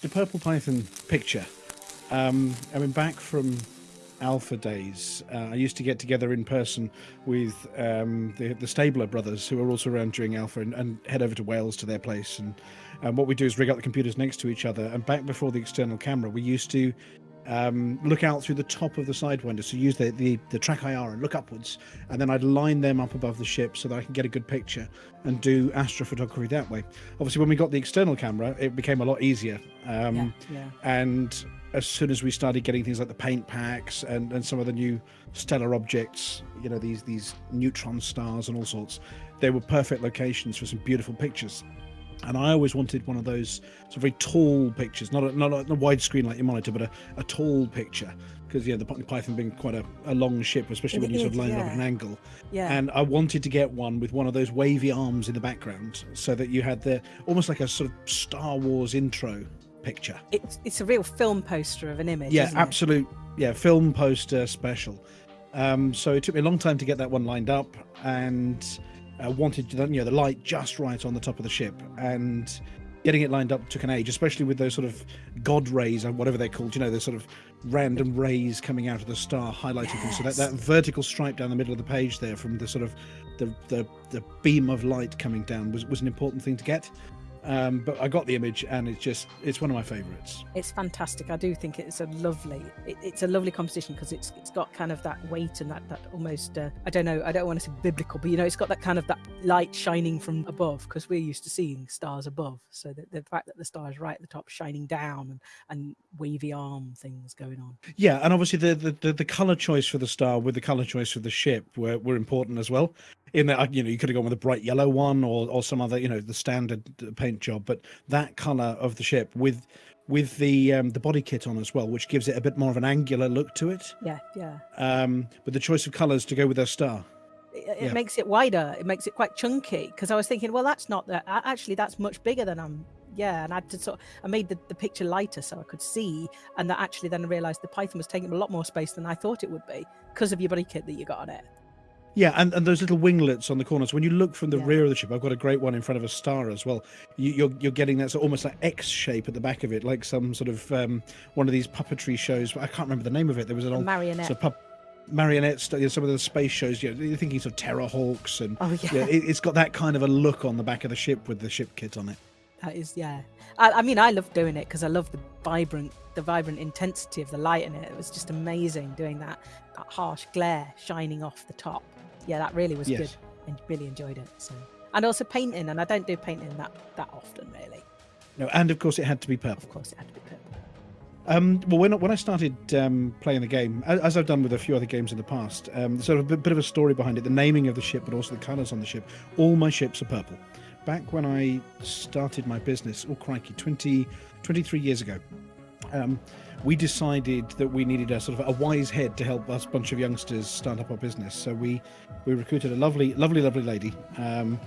the Purple Python picture. Um, I mean, back from Alpha days, uh, I used to get together in person with um, the, the Stabler brothers, who are also around during Alpha, and, and head over to Wales to their place. And, and what we do is rig up the computers next to each other. And back before the external camera, we used to um, look out through the top of the sidewinder. So use the, the, the TrackIR and look upwards, and then I'd line them up above the ship so that I can get a good picture and do astrophotography that way. Obviously, when we got the external camera, it became a lot easier. Um, Yeah, yeah. And as soon as we started getting things like the paint packs and, and some of the new stellar objects, you know, these these neutron stars and all sorts, they were perfect locations for some beautiful pictures. And I always wanted one of those sort of very tall pictures, not a, not a, a widescreen like your monitor, but a, a tall picture. Because yeah, the Python being quite a, a long ship, especially when It you sort of line it up at an angle. Yeah. And I wanted to get one with one of those wavy arms in the background, so that you had the almost like a sort of Star Wars intro picture. it's it's a real film poster of an image. Yeah, isn't it? absolute. Yeah, film poster special. Um, so it took me a long time to get that one lined up, and uh, wanted you know the light just right on the top of the ship, and getting it lined up took an age, especially with those sort of god rays or whatever they're called. You know, the sort of random rays coming out of the star, highlighting them. So that, that vertical stripe down the middle of the page there, from the sort of the the, the beam of light coming down, was was an important thing to get. Um, but I got the image, and it's just it's one of my favourites. It's fantastic. I do think it's a lovely. It, it's a lovely composition because it's it's got kind of that weight and that that almost. Uh, I don't know. I don't want to say biblical, but you know, it's got that kind of that light shining from above because we're used to seeing stars above. So the, the fact that the star is right at the top, shining down, and and wavy arm things going on. Yeah, and obviously the, the, the, the color choice for the star with the color choice for the ship were, were important as well. In that, you know, you could have gone with a bright yellow one or, or some other, you know, the standard paint job, but that color of the ship with with the um, the body kit on as well, which gives it a bit more of an angular look to it. Yeah, yeah. Um, but the choice of colors to go with their star. It, it Yeah. makes it wider. It makes it quite chunky because I was thinking, well, that's not that. Actually, that's much bigger than I'm. Yeah, and I had to sort. I made the, the picture lighter so I could see, and that actually then I realised the Python was taking a lot more space than I thought it would be because of your body kit that you got on it. Yeah, and, and those little winglets on the corners. When you look from the Yeah. rear of the ship, I've got a great one in front of a star as well. You, you're you're getting that sort of almost like X shape at the back of it, like some sort of um, one of these puppetry shows. I can't remember the name of it. There was an A old marionette. sort of marionette, you know, some of the space shows. You know, you're thinking sort of Terrahawks, and Oh yeah, yeah, it, it's got that kind of a look on the back of the ship with the ship kit on it. that is yeah. I, I mean, I love doing it because I love the vibrant, the vibrant intensity of the light in it. It was just amazing doing that, that harsh glare shining off the top. Yeah, that really was Yes. good. and really enjoyed it. So, and also painting, and I don't do painting that that often really. No, and of course it had to be purple. Of course, it had to be purple. Um, well, when, when I started um, playing the game, as I've done with a few other games in the past, um, sort of a bit, bit of a story behind it, the naming of the ship, but also the colours on the ship. All my ships are purple. Back when I started my business, oh crikey, 20, 23 years ago, um, we decided that we needed a sort of a wise head to help us bunch of youngsters start up our business. So we we recruited a lovely, lovely, lovely lady. Um,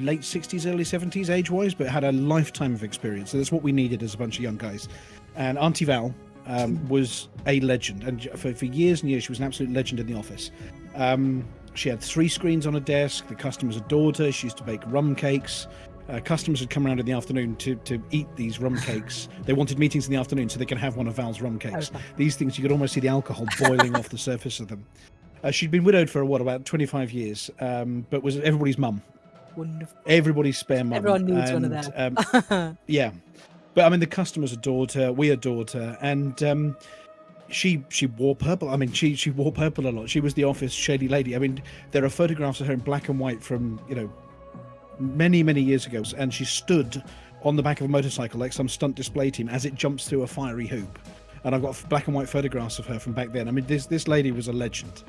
late 60s, early 70s age wise, but had a lifetime of experience. So that's what we needed as a bunch of young guys. And Auntie Val um, was a legend. And for, for years and years, she was an absolute legend in the office. Um, she had three screens on her desk. The customers adored her. She used to bake rum cakes. Uh, customers would come around in the afternoon to, to eat these rum cakes. They wanted meetings in the afternoon so they could have one of Val's rum cakes. Okay. These things, you could almost see the alcohol boiling off the surface of them. Uh, she'd been widowed for what about 25 years, um, but was everybody's mum Wonderful. everybody's spare mum. Everyone needs one of and, them. Um, yeah, but I mean, the customers adored her. We adored her, and um, she she wore purple. I mean, she she wore purple a lot. She was the office shady lady. I mean, there are photographs of her in black and white from you know many many years ago, and she stood on the back of a motorcycle like some stunt display team as it jumps through a fiery hoop. And I've got black and white photographs of her from back then. I mean, this this lady was a legend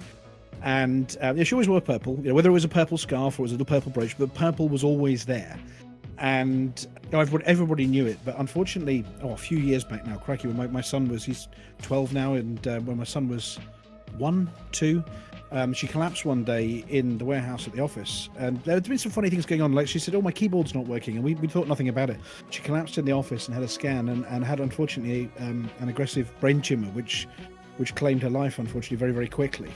and uh, yeah, she always wore purple. You know, whether it was a purple scarf or it was a little purple brooch, but purple was always there. And you know, everybody, knew it. But unfortunately, oh, a few years back now, crikey, when my, my son was he's 12 now, and uh, when my son was one, two, um, she collapsed one day in the warehouse at the office, and there had been some funny things going on. Like she said, "Oh, my keyboard's not working," and we, we thought nothing about it. She collapsed in the office and had a scan, and, and had unfortunately um, an aggressive brain tumor, which which claimed her life, unfortunately, very very quickly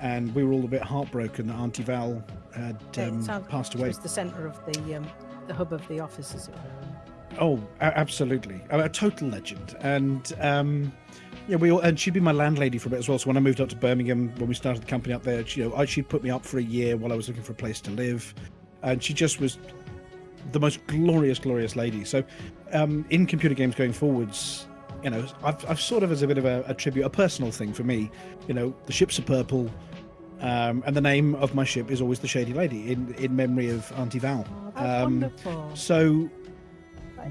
and we were all a bit heartbroken that Auntie Val had it um, sounds- passed It away. was the centre of the um, the hub of the office, as it were. Oh, absolutely, a, total legend, and um, yeah, we all, and she'd be my landlady for a bit as well. So when I moved up to Birmingham, when we started the company up there, she, you know, she'd put me up for a year while I was looking for a place to live, and she just was the most glorious, glorious lady. So, um, in computer games going forwards, you know, I've, I've sort of as a bit of a, a tribute, a personal thing for me. You know, the ships are purple, um, and the name of my ship is always the Shady Lady in in memory of Auntie Val. Oh, that's um, wonderful. So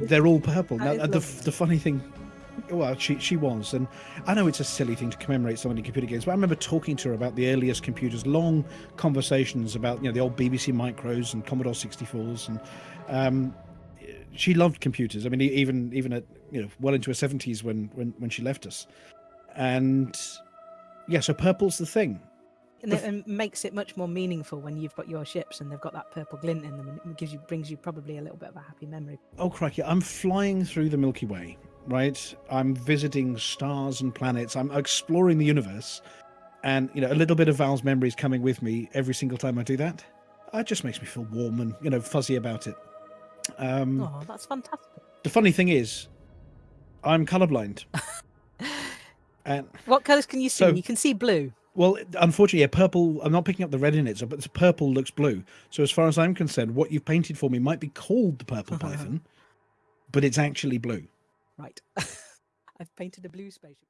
they're all purple. Now, the the funny thing well, she she was, and I know it's a silly thing to commemorate someone in computer games, but I remember talking to her about the earliest computers, long conversations about you know the old BBC Micros and Commodore 64s, and um, she loved computers. I mean, even even at you know well into her 70s when when when she left us, and yeah, so purple's the thing. And it makes it much more meaningful when you've got your ships and they've got that purple glint in them, and it gives you brings you probably a little bit of a happy memory. Oh crikey! I'm flying through the Milky Way, right? I'm visiting stars and planets. I'm exploring the universe, and you know, a little bit of Val's memory is coming with me every single time I do that. It just makes me feel warm and you know fuzzy about it. Um, oh, that's fantastic. The funny thing is, I'm colorblind. and what colors can you see? So, you can see blue. Well, unfortunately, a purple. I'm not picking up the red in it, so but the purple looks blue. So as far as I'm concerned, what you've painted for me might be called the purple python, but it's actually blue. Right. I've painted a blue spaceship.